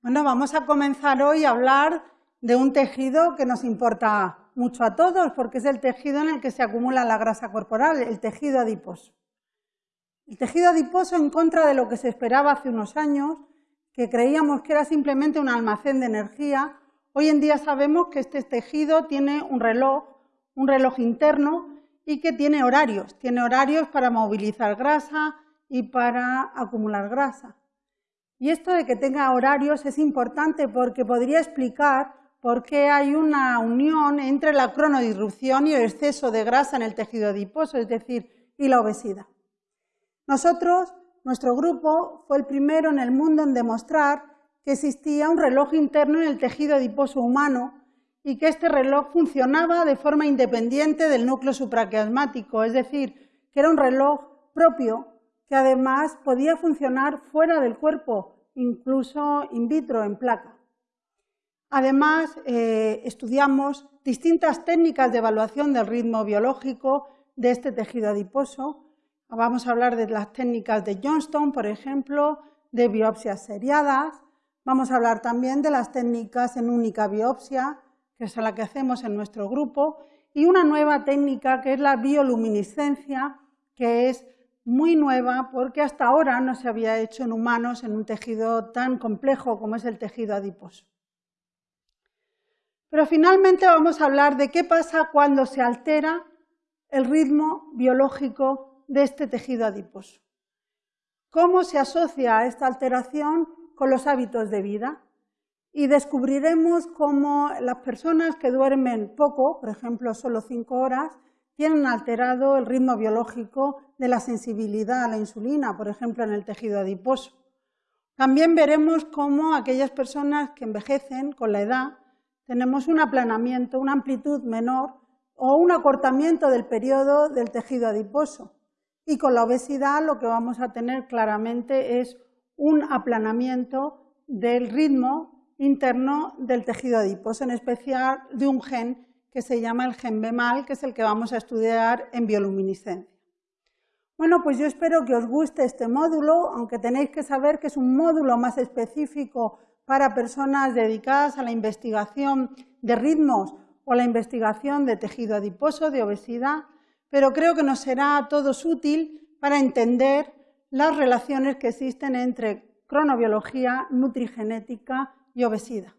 Bueno, vamos a comenzar hoy a hablar de un tejido que nos importa mucho a todos, porque es el tejido en el que se acumula la grasa corporal, el tejido adiposo. El tejido adiposo, en contra de lo que se esperaba hace unos años, que creíamos que era simplemente un almacén de energía, hoy en día sabemos que este tejido tiene un reloj, un reloj interno, y que tiene horarios. Tiene horarios para movilizar grasa y para acumular grasa. Y esto de que tenga horarios es importante porque podría explicar por qué hay una unión entre la cronodisrupción y el exceso de grasa en el tejido adiposo, es decir, y la obesidad. Nosotros, nuestro grupo, fue el primero en el mundo en demostrar que existía un reloj interno en el tejido adiposo humano y que este reloj funcionaba de forma independiente del núcleo supraquiasmático, es decir, que era un reloj propio que además podía funcionar fuera del cuerpo, incluso in vitro, en placa. Además, eh, estudiamos distintas técnicas de evaluación del ritmo biológico de este tejido adiposo. Vamos a hablar de las técnicas de Johnston, por ejemplo, de biopsias seriadas. Vamos a hablar también de las técnicas en única biopsia, que es la que hacemos en nuestro grupo, y una nueva técnica que es la bioluminiscencia, que es muy nueva porque hasta ahora no se había hecho en humanos en un tejido tan complejo como es el tejido adiposo. Pero finalmente vamos a hablar de qué pasa cuando se altera el ritmo biológico de este tejido adiposo. ¿Cómo se asocia esta alteración con los hábitos de vida? Y descubriremos cómo las personas que duermen poco, por ejemplo solo cinco horas, tienen alterado el ritmo biológico de la sensibilidad a la insulina, por ejemplo, en el tejido adiposo. También veremos cómo aquellas personas que envejecen con la edad tenemos un aplanamiento, una amplitud menor o un acortamiento del periodo del tejido adiposo. Y con la obesidad lo que vamos a tener claramente es un aplanamiento del ritmo interno del tejido adiposo, en especial de un gen que se llama el gen BEMAL, que es el que vamos a estudiar en bioluminiscencia. Bueno, pues yo espero que os guste este módulo, aunque tenéis que saber que es un módulo más específico para personas dedicadas a la investigación de ritmos o la investigación de tejido adiposo, de obesidad, pero creo que nos será a todos útil para entender las relaciones que existen entre cronobiología, nutrigenética y obesidad.